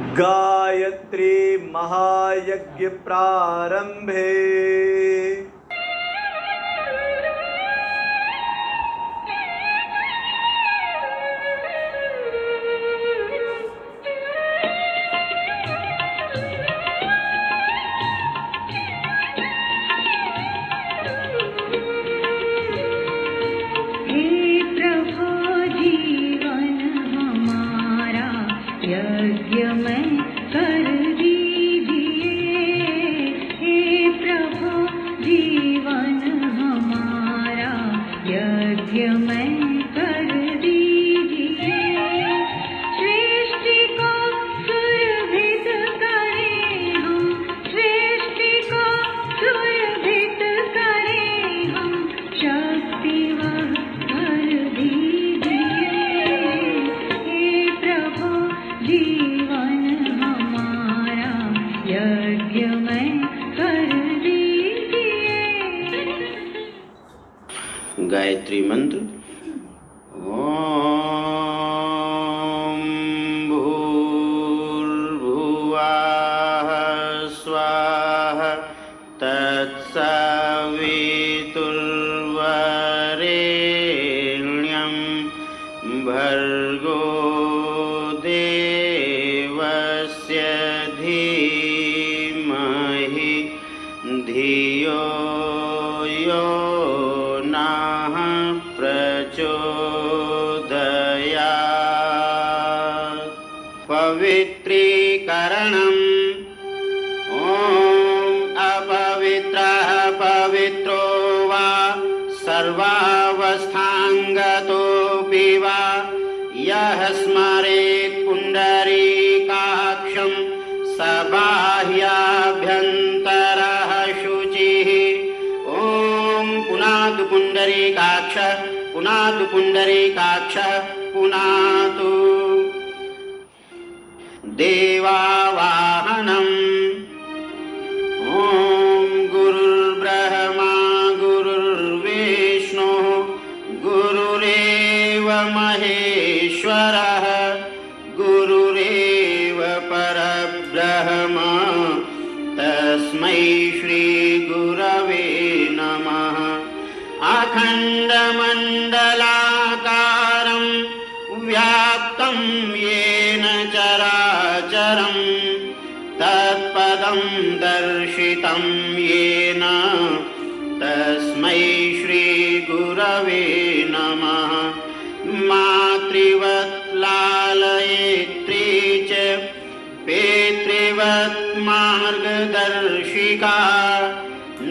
Gayatri महायज्ञप्रारम्भे yêu mến सर्वावस्थाङ्गतोऽपि वा। यः स्मरेत् पुण्डरीकाक्षं स बाह्याभ्यन्तरः शुचिः। ॐ पुनातु पुण्डरीकाक्ष पुनातु पुण्डरीकाक्ष पुनातु। देवावाहनम् तस्मै श्रीगुरवे नमः। अखण्डमण्डलाकारं व्याप्तं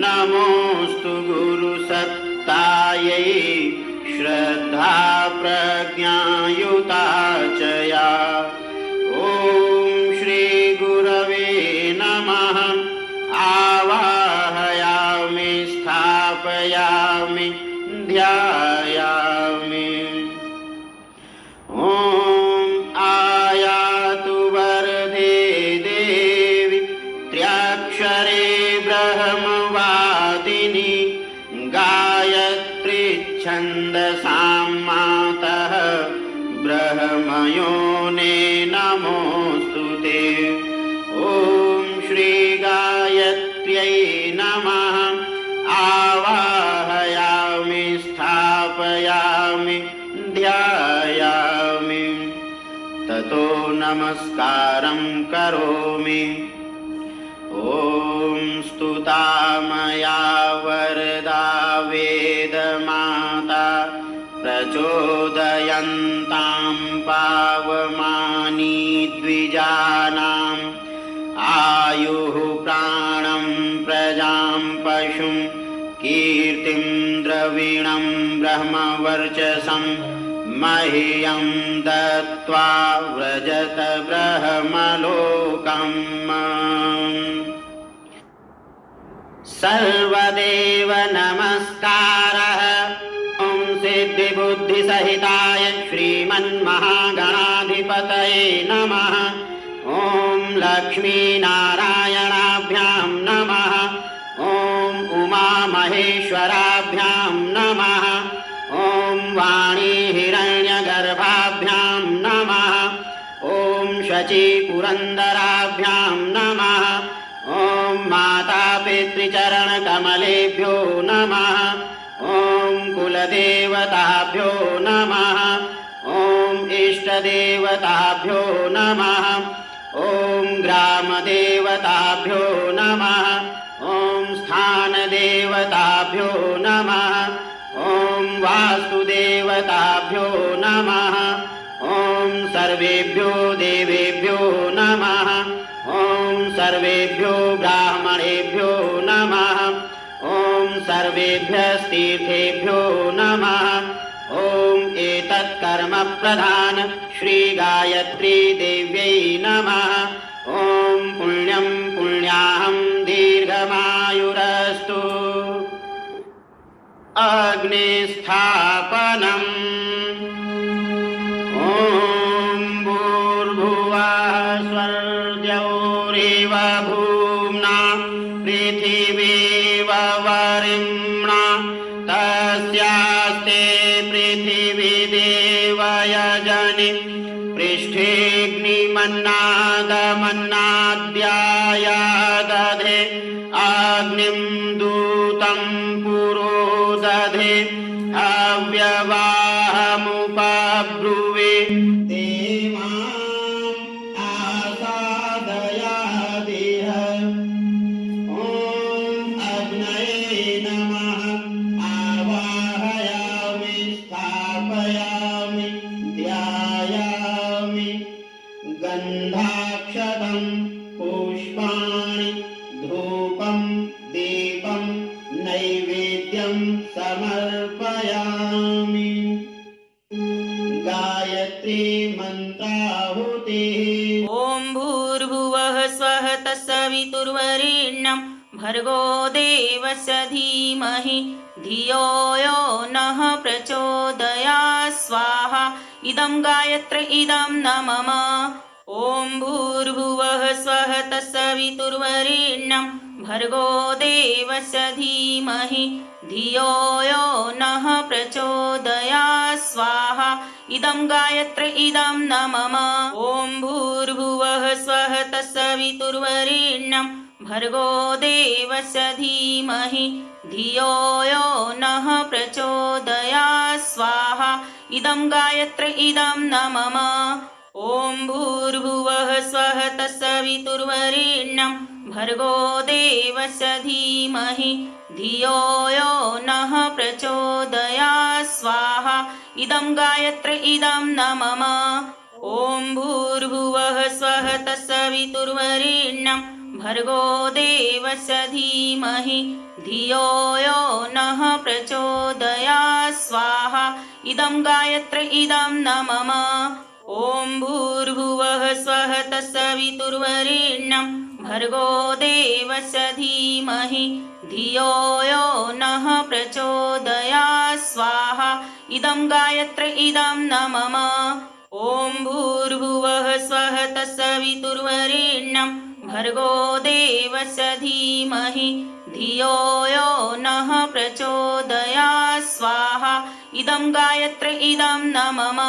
नमोऽस्तु गुरुसत्तायै श्रद्धा प्रज्ञायुता च या श्रीगायत्र्यै नमः। आवाहयामि स्थापयामि ध्यायामि। ततो नमस्कारं करोमि। ॐ स्तुता मया वरदा वेदमाता प्रचोदयन्तां पावमानी द्विजानाम् आयुः प्राणं कीर्तिं द्रविणं ब्रह्मवर्चसं मह्यं दत्त्वा व्रजत ब्रह्मलोकम्। सर्वदेव नमस्कारः। ॐ सिद्धिबुद्धिसहिताय श्रीमन्महागणाधिपतये नमः। ॐ लक्ष्मीनारायणाभ्यां नमः उमामहेश्वराभ्यां नमः। ॐ वाणी हिरण्यगर्भाभ्यां नमः। ॐ शचीपुरन्दराभ्यां नमः। ॐ मातापितृचरणकमलेभ्यो नमः। ॐ कुलदेवताभ्यो नमः। ॐ इष्टदेवताभ्यो नमः। ॐ ग्रामदेवताभ्यो नमः स्थानदेवताभ्यो नमः। ॐ वास्तुदेवताभ्यो नमः। ॐ सर्वेभ्यो देवेभ्यो नमः। ॐ सर्वेभ्यो ब्राह्मणेभ्यो नमः। ॐ सर्वेभ्यस्तीर्थेभ्यो नमः। ॐ एतत् कर्म प्रधान श्रीगायत्री देव्यै नमः। ॐ पुण्यं पुण्याहं दीर्घमायुरस्तु। अग्निस्थापनम् ॐ भूर्भुवः स्वर्गौरेव भूम्ना पृथिवीव वरिम्णा तस्यास्ते पृथिवी देवयजनि अग्निं मन्त्राहुतिः। ॐ भूर्भुवः स्वः तत्सवितुर्वरेण्यं भर्गो देवस्य धीमहि, धियो यो नः प्रचोदयात् स्वाहा इदं गायत्र, इदं न मम ॐ भूर्भुवः स्वः तत्सवितुर्वरेण्यं भर्गो देवस्य धीमहि, धियो यो नः प्रचोदयात् स्वाहा इदं गायत्र इदं न मम ॐ भूर्भुवः स्वः तत्सवितुर्वरेण्यं भर्गो देवस्य धीमहि धियो यो नः प्रचोदयात् स्वाहा इदं गायत्र इदं न मम ॐ भूर्भुवः स्वः तत्सवितुर्वरेण्यं भर्गो देवस्य धीमहि, धियो यो नः प्रचोदयात् स्वाहा इदं गायत्र, इदं न मम। ॐ भूर्भुवः स्वः तत्सवितुर्वरेण्यं भर्गो देवस्य धीमहि, धियो यो नः प्रचोदयात् स्वाहा इदं गायत्र, इदं न मम। ॐ भूर्भुवः स्वः तत्सवितुर्वरेण्यं भर्गो देवस्य धीमहि धियो यो नः प्रचोदयात् स्वाहा इदं गायत्र इदं न मम ॐ भूर्भुवः स्वः तत्सवितुर्वरेण्यं भर्गो देवस्य धीमहि धियो यो नः प्रचोदयात् स्वाहा इदं गायत्र इदं न मम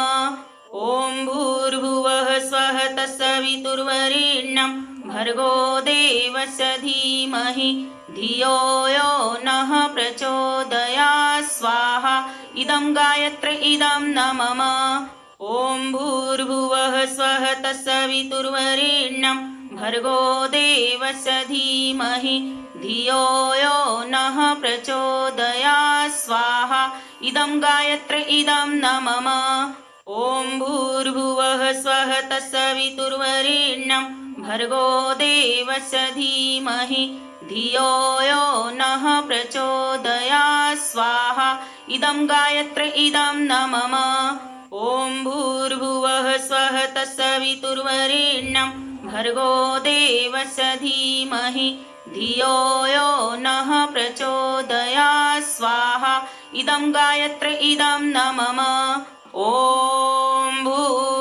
ॐ भूर्भुवः स्वः तत्सवितुर्वरेण्यं भर्गो देवस्य धीमहि धियो यो नः प्रचोदयात् स्वाहा इदं गायत्र इदं न मम। ॐ भूर्भुवः स्वः तत्सवितुर्वरेण्यं भर्गो देवस्य धीमहि धियो यो नः प्रचोदयात् स्वाहा इदं गायत्र इदं न मम। ॐ भूर्भुवः स्वः तत्सवितुर्वरेण्यं भर्गो देवस्य धीमहि धियो यो नः प्रचोदयात् स्वाहा इदं गायत्र इदं न मम। ॐ भूर्भुवः स्वः तत्सवितुर्वरेण्यं भर्गो देवस्य धीमहि धियो यो नः प्रचोदयात् स्वाहा इदं गायत्र इदं न मम। ॐ स्वः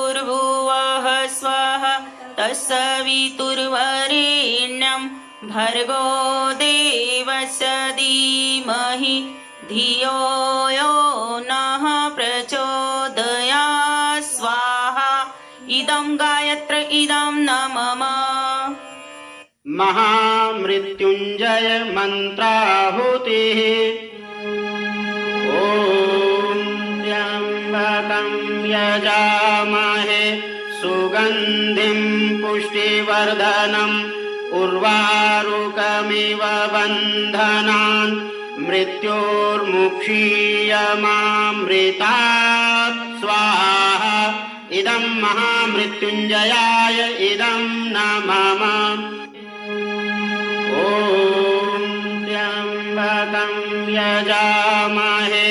तत्सवितुर्वरेण्यं भर्गो देवस्य धीमहि धियो यो नः प्रचोदयात् स्वाहा इदं गायत्र इदं न मम महामृत्युञ्जय मन्त्राहुतिः ॐ त्र्यम्बकं यजामहे सुगन्धिं पुष्टिवर्धनम् उर्वारुकमिव बन्धनान् मृत्योर्मुक्षीयमामृतात् स्वाहा। इदं महामृत्युञ्जयाय इदं न मम ॐ त्र्यम्बकं यजामहे।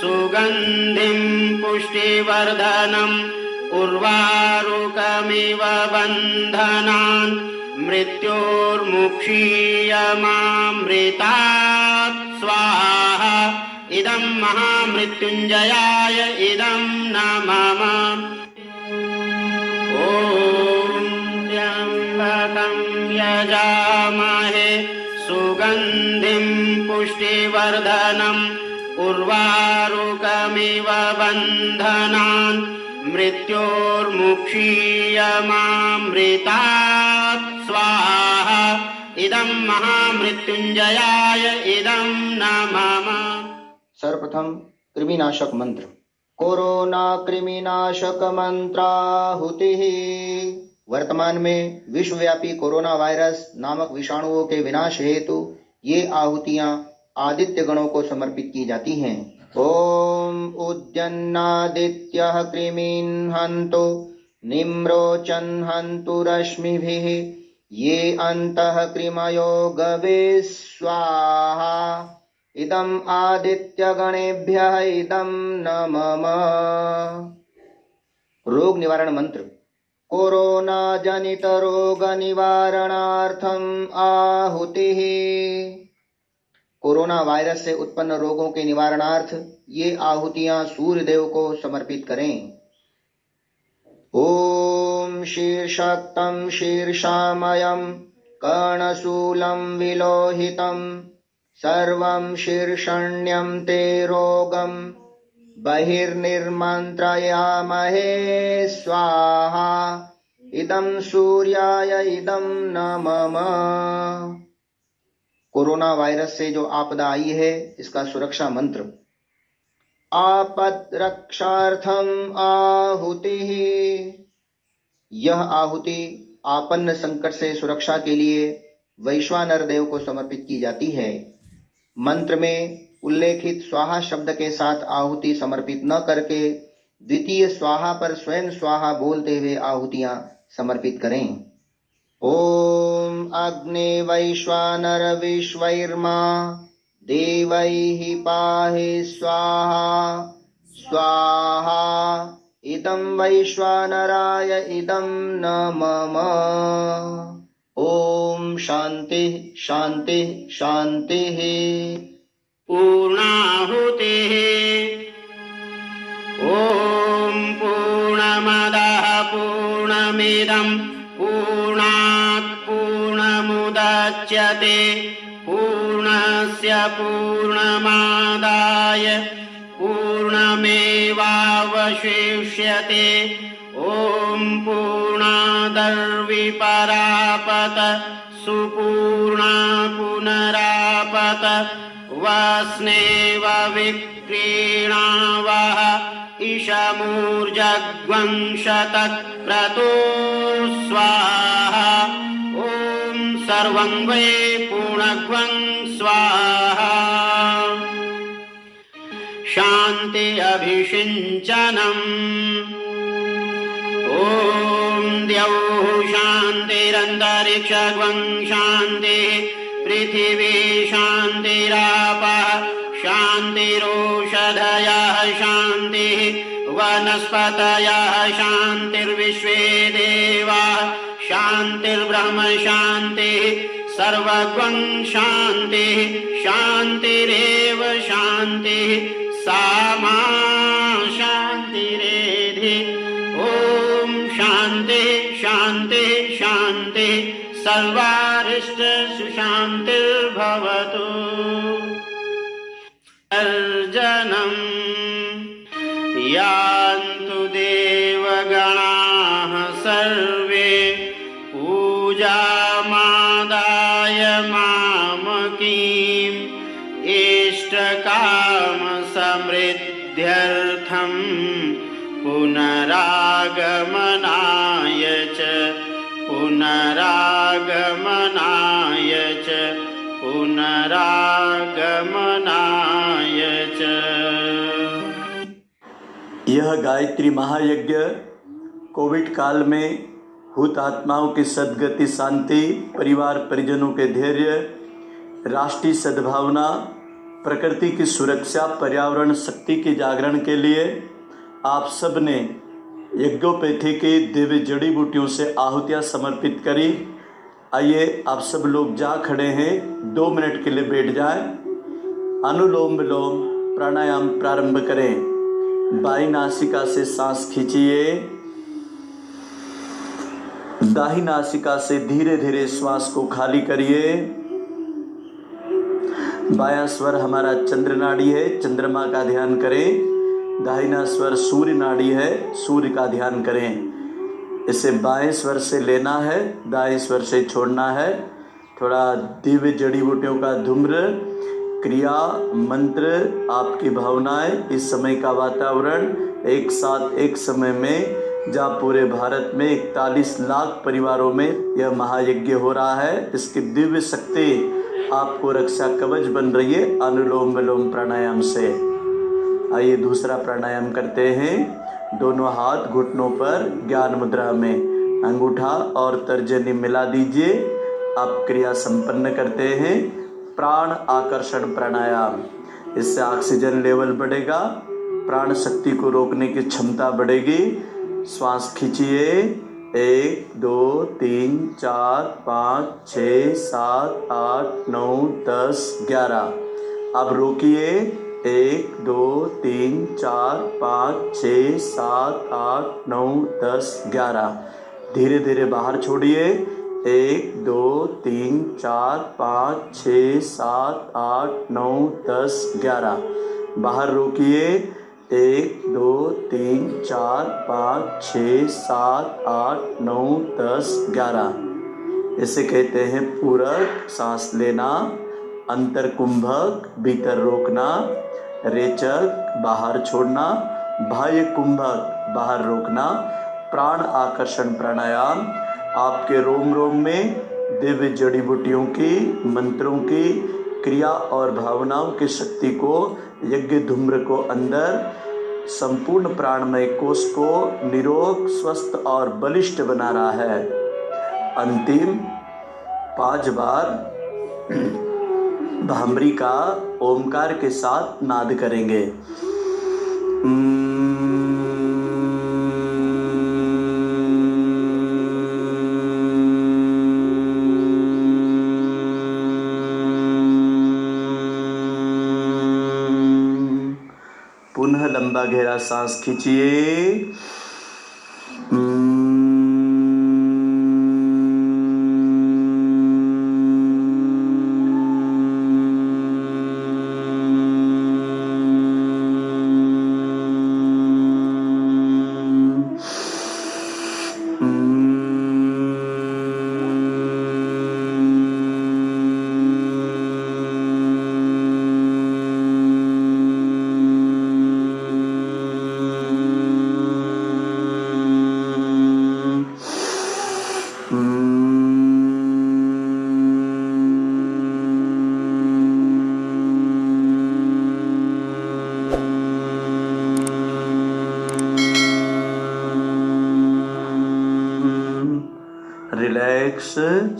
सुगन्धिं पुष्टिवर्धनम् उर्वारुकमिव बन्धनान् मृत्योर्मुक्षीयमामृतात्। स्वाहा। इदं महामृत्युञ्जयाय इदं न मम ॐ त्र्यम्बकं यजामहे। सुगन्धिं पुष्टिवर्धनम् उर्वारुकमिव बन्धनान् मृत्योर्मुक्षीयमामृतात् स्वाहा। इदं महामृत्युञ्जयाय इदं न सर्वप्रथम कृमिनाशक मंत्र। कोरोना कृमिनाशक मंत्राहुति वर्तमान में विश्वव्यापी कोरोना वायरस नामक विषाणुओं के विनाश हेतु ये आहुतियाँ आदित्य गणों को समर्पित की जाती हैं। ओम उद्यन्नादित्यः कृमीन् हन्तु निम्रोचन् हन्तु रश्मिभिः ये अन्तः कृमयो गवे स्वाहा। इदम् आदित्यगणेभ्यः इदं न मम रोग निवारण मंत्र कोरोना जनित रोग निवारणार्थम आहुतिः कोरोना वायरस से उत्पन्न रोगों के निवारणार्थ ये आहुतियाँ सूर्य देव को समर्पित करें। ॐ शीर्षक्तं शीर्षामयं, कर्णशूलं विलोहितं, सर्वं शीर्षण्यं ते रोगं, बहिर्निर्मन्त्रयामहे स्वाहा, इदं सूर्याय इदं न मम कोरोना वायरस से जो आपदा आई है, इसका सुरक्षा मंत्र। आपद रक्षार्थम आहुति। यह आहुति आपन्न संकट से सुरक्षा के लिए वैश्वानर देव को समर्पित की जाती है। मंत्र में उल्लेखित स्वाहा शब्द के साथ आहुति समर्पित न करके द्वितीय स्वाहा पर स्वयं स्वाहा बोलते हुए आहुतियाँ समर्पित करें। ॐ अग्ने वैश्वानर विश्वैर्मा देवैः पाहि स्वाहा स्वाहा। इदं वैश्वानराय इदं न मम ॐ शान्तिः शान्तिः शान्तिः। पूर्णाहुतिः। ॐ पूर्णमदः पूर्णमिदं पूर्णस्य पूर्णमादाय पूर्णमेवावशिष्यते। ॐ पूर्णादर्विपरापत सुपूर्णा पुनरापत वस्नेव विक्रीणावः इशमूर्जग्वंशतक्रतो स्वाहा सर्वं वै पूर्णग्वं स्वाहा। शान्ति अभिषिञ्चनम्। ॐ द्यौः शान्तिरन्तरिक्षग्वं शान्तिः पृथिवी शान्तिरापः शान्तिरोषधयः शान्तिः वनस्पतयः शान्तिर्विश्वे देवाः शान्तिर्ब्रह्म शान्तिः सर्वगं शान्तिः शान्तिरेव शान्तिः सा मा शान्तिरेधि। ॐ शान्तिः शान्तिः शान्तिः सर्वारिष्ट सुशान्तिर्भवतु अर्जनम्। यान्तु इष्टकामसमृद्ध्यर्थं पुनरागमनाय च पुनरागमनाय च पुनरागमनाय च। यह गायत्री महायज्ञ कोविड काल में हुतात्माओं की सदगति, शांति, परिवार परिजनों के धैर्य, राष्ट्रीय सद्भावना प्रकृति की सुरक्षा, पर्यावरण, शक्ति के जागरण के लिए आप सबने यज्ञोपैथी की दिव्य जड़ी बूटियों से आहुतियाँ समर्पित करी। आइए आप सब लोग जा खड़े हैं। दो मिनट के लिए बैठ जाएँ। अनुलोम विलोम प्राणायाम प्रारंभ करें। बाई नासिका से सांस खींचिए। दाही नासिका से धीरे धीरे श्वास को खाली करिए। बायां स्वर हमारा चंद्र नाड़ी है, चंद्रमा का ध्यान करें। दाहिना स्वर सूर्य नाड़ी है, सूर्य का ध्यान करें। इसे बाएँ स्वर से लेना है, दाएँ स्वर से छोड़ना है। थोड़ा दिव्य जड़ी बूटियों का धूम्र, क्रिया, मंत्र, आपकी भावनाएँ, इस समय का वातावरण, एक साथ एक समय में जहाँ पूरे भारत में इकतालीस लाख परिवारों में यह महायज्ञ हो रहा है। इसकी दिव्य शक्ति आपको रक्षा कवच बन रही है, अनुलोम विलोम प्राणायाम से। आइए दूसरा प्राणायाम करते हैं। दोनों हाथ घुटनों पर ज्ञान मुद्रा में अंगूठा और तर्जनी मिला दीजिए। आप क्रिया संपन्न करते हैं। प्राण आकर्षण प्राणायाम। इससे ऑक्सीजन लेवल बढ़ेगा। प्राण शक्ति को रोकने की क्षमता बढ़ेगी। श्वास खींचिए। एक, दो, तीन, चार, पाँच, छ, सात, आठ, नौ, दस, ग्यारह। अब रोकिए। एक, दो, तीन, चार, पाँच, छ, सात, आठ, नौ, दस, ग्यारह। धीरे धीरे बाहर छोड़िए। एक, दो, तीन, चार, पाँच, छ, सात, आठ, नौ, दस, ग्यारह। बाहर रोकिए। एक, दो, तीन, चार, पाँच, छ, सात, आठ, नौ, दस, ग्यारह। इसे कहते हैं पूरक, सांस लेना अंतर कुंभक भीतर रोकना, रेचक, बाहर छोड़ना बाह्य कुंभक बाहर रोकना, प्राण आकर्षण प्राणायाम, आपके रोम रोम में दिव्य जड़ी बूटियों की, मंत्रों की, क्रिया और भावनाओं की शक्ति को यज्ञ धूम्र को अंदर, संपूर्ण प्राणमय कोष को निरोग, स्वस्थ और बलिष्ठ बना रहा है। अंतिम पाँच बार भामरी का ओमकार के साथ नाद करेंगे। մագերասանս քիչի रिलैक्स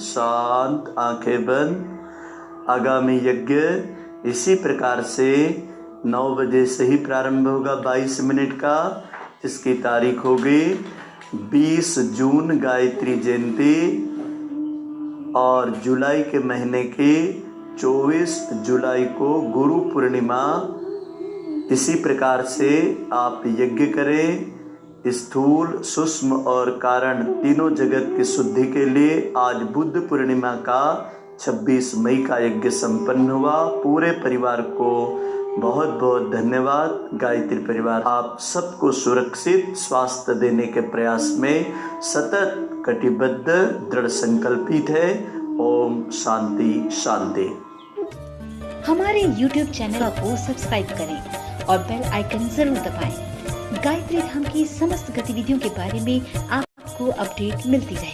शांत आँखें बंद। आगामी यज्ञ इसी प्रकार से नौ बजे से ही प्रारंभ होगा बाईस मिनट का इसकी तारीख होगी बीस जून गायत्री जयंती और जुलाई के महीने की चौबीस जुलाई को गुरु पूर्णिमा। इसी प्रकार से आप यज्ञ करें, स्थूल, सूक्ष्म और कारण तीनों जगत की शुद्धि के लिए आज बुद्ध पूर्णिमा का 26 मई का यज्ञ संपन्न हुआ। पूरे परिवार को बहुत बहुत धन्यवाद, गायत्री परिवार। आप सबको सुरक्षित स्वास्थ्य देने के प्रयास में सतत कटिबद्ध, दृढ़ संकल्पित है। ओम शांति शांति। हमारे YouTube चैनल को सब्सक्राइब करें और बेल आइकन ज़रूर दबाएँ। गायत्री धाम की समस्त गतिविधियों के बारे में आपको अपडेट मिलती रहे।